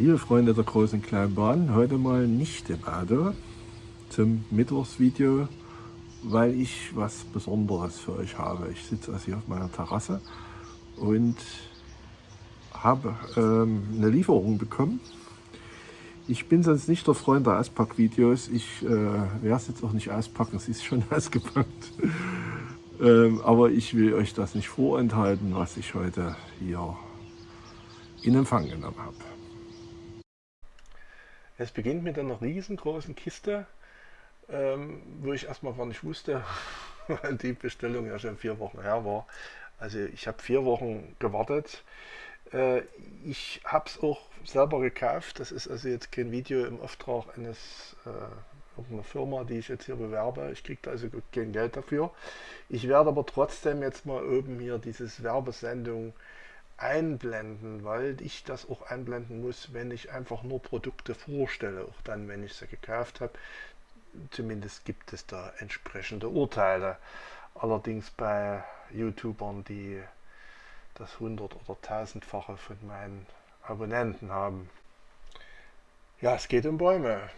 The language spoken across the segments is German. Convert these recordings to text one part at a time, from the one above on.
Liebe Freunde der großen kleinen Bahn, heute mal nicht im Auto zum Mittwochsvideo, weil ich was Besonderes für euch habe. Ich sitze also hier auf meiner Terrasse und habe ähm, eine Lieferung bekommen. Ich bin sonst nicht der Freund der Auspackvideos. Ich äh, werde es jetzt auch nicht auspacken, es ist schon ausgepackt. ähm, aber ich will euch das nicht vorenthalten, was ich heute hier in Empfang genommen habe. Es beginnt mit einer riesengroßen Kiste, ähm, wo ich erstmal gar nicht wusste, weil die Bestellung ja schon vier Wochen her war. Also ich habe vier Wochen gewartet. Äh, ich habe es auch selber gekauft. Das ist also jetzt kein Video im Auftrag eines äh, irgendeiner Firma, die ich jetzt hier bewerbe. Ich kriege also kein Geld dafür. Ich werde aber trotzdem jetzt mal oben hier dieses Werbesendung einblenden, weil ich das auch einblenden muss, wenn ich einfach nur Produkte vorstelle, auch dann, wenn ich sie gekauft habe. Zumindest gibt es da entsprechende Urteile. Allerdings bei YouTubern, die das hundert- oder tausendfache von meinen Abonnenten haben. Ja, es geht um Bäume.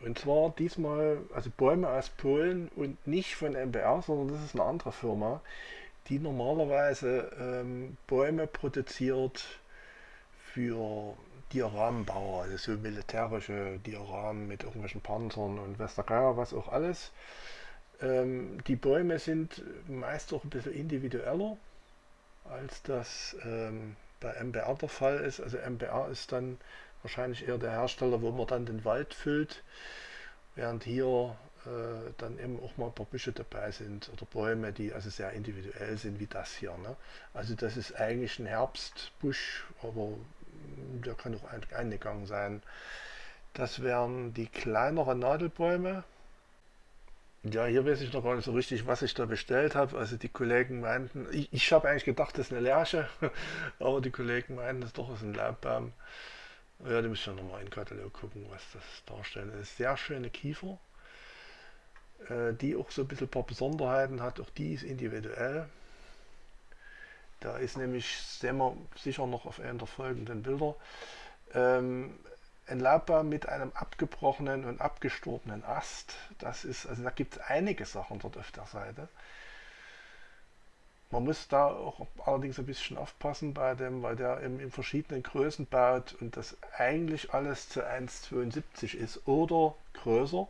Und zwar diesmal, also Bäume aus Polen und nicht von MBR, sondern das ist eine andere Firma die normalerweise ähm, Bäume produziert für Dioramenbauer, also so militärische Dioramen mit irgendwelchen Panzern und Westergeier, was auch alles. Ähm, die Bäume sind meist auch ein bisschen individueller, als das ähm, bei MBR der Fall ist. Also MBR ist dann wahrscheinlich eher der Hersteller, wo man dann den Wald füllt, während hier äh, dann eben auch mal ein paar Büsche dabei sind oder Bäume, die also sehr individuell sind wie das hier. Ne? Also das ist eigentlich ein Herbstbusch, aber der kann auch ein, eingegangen sein. Das wären die kleineren Nadelbäume. Ja, hier weiß ich noch gar nicht so richtig, was ich da bestellt habe. Also die Kollegen meinten, ich, ich habe eigentlich gedacht, das ist eine Lerche, aber die Kollegen meinten, das doch ist ein Laubbaum. Ja, da müssen wir nochmal in den Katalog gucken, was das darstellt. Das ist sehr schöne Kiefer. Äh, die auch so ein bisschen ein paar Besonderheiten hat, auch die ist individuell. Da ist nämlich, sehen wir sicher noch auf einem der folgenden Bilder, ähm, ein Laubbaum mit einem abgebrochenen und abgestorbenen Ast. Das ist, also da gibt es einige Sachen dort auf der Seite. Man muss da auch allerdings ein bisschen aufpassen bei dem, weil der in, in verschiedenen Größen baut und das eigentlich alles zu 1,72 ist oder größer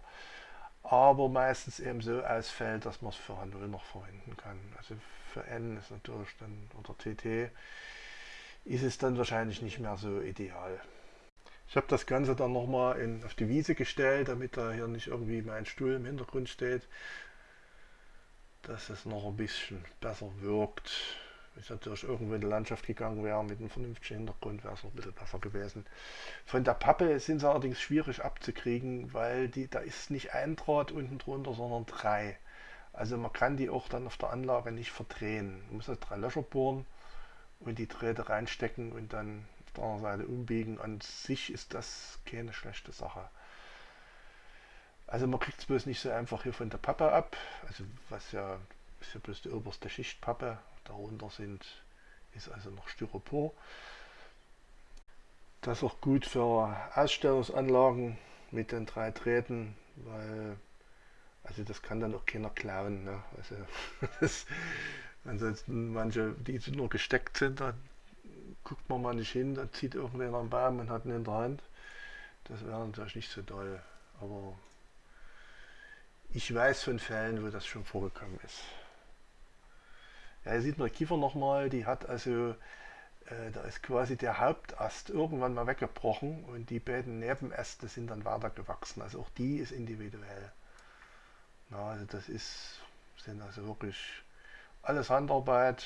aber meistens eben so ausfällt, dass man es für H0 noch verwenden kann. Also für N ist natürlich dann, oder TT, ist es dann wahrscheinlich nicht mehr so ideal. Ich habe das Ganze dann nochmal auf die Wiese gestellt, damit da hier nicht irgendwie mein Stuhl im Hintergrund steht, dass es noch ein bisschen besser wirkt. Ich natürlich irgendwo in die Landschaft gegangen wäre mit einem vernünftigen Hintergrund, wäre es noch ein bisschen besser gewesen. Von der Pappe sind sie allerdings schwierig abzukriegen, weil die, da ist nicht ein Draht unten drunter, sondern drei. Also man kann die auch dann auf der Anlage nicht verdrehen. Man muss also drei Löcher bohren und die Drähte reinstecken und dann auf der anderen Seite umbiegen. An sich ist das keine schlechte Sache. Also man kriegt es bloß nicht so einfach hier von der Pappe ab. Also was ja ist ja bloß die oberste Schicht Pappe Darunter sind, ist also noch Styropor. Das ist auch gut für Ausstellungsanlagen mit den drei Drähten, weil also das kann dann auch keiner klauen. Ne? Also das, ansonsten manche, die nur gesteckt sind, da guckt man mal nicht hin, da zieht irgendwer einen Baum und hat ihn in der Hand. Das wäre natürlich nicht so toll, aber ich weiß von Fällen, wo das schon vorgekommen ist. Ja, hier sieht man Kiefer nochmal, die hat also, äh, da ist quasi der Hauptast irgendwann mal weggebrochen und die beiden Nebenäste sind dann weiter gewachsen. Also auch die ist individuell. Na, also das ist, sind also wirklich alles Handarbeit.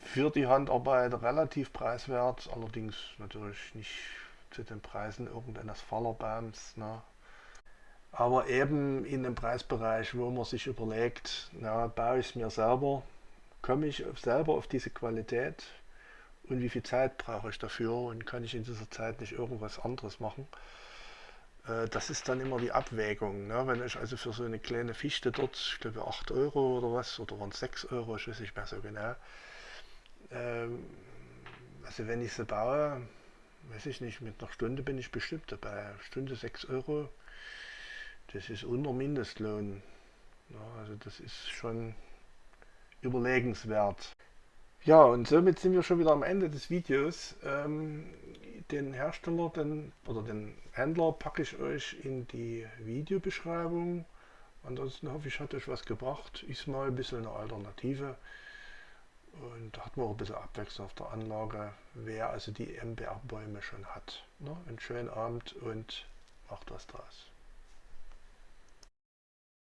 Für die Handarbeit relativ preiswert, allerdings natürlich nicht zu den Preisen irgendeines Fallerbaums. Ne? Aber eben in dem Preisbereich, wo man sich überlegt, na, baue ich es mir selber, komme ich selber auf diese Qualität und wie viel Zeit brauche ich dafür und kann ich in dieser Zeit nicht irgendwas anderes machen. Äh, das ist dann immer die Abwägung. Ne? Wenn ich also für so eine kleine Fichte dort, ich glaube 8 Euro oder was, oder waren es 6 Euro, ich weiß nicht mehr so genau. Ähm, also wenn ich sie baue, weiß ich nicht, mit einer Stunde bin ich bestimmt dabei. Stunde 6 Euro, das ist unter Mindestlohn. Ja, also das ist schon überlegenswert. Ja, und somit sind wir schon wieder am Ende des Videos. Ähm, den Hersteller den, oder den Händler packe ich euch in die Videobeschreibung. Ansonsten hoffe ich, hat euch was gebracht. Ist mal ein bisschen eine Alternative. Und da hat man auch ein bisschen Abwechslung auf der Anlage, wer also die MBR-Bäume schon hat. Ne? Einen schönen Abend und macht was draus.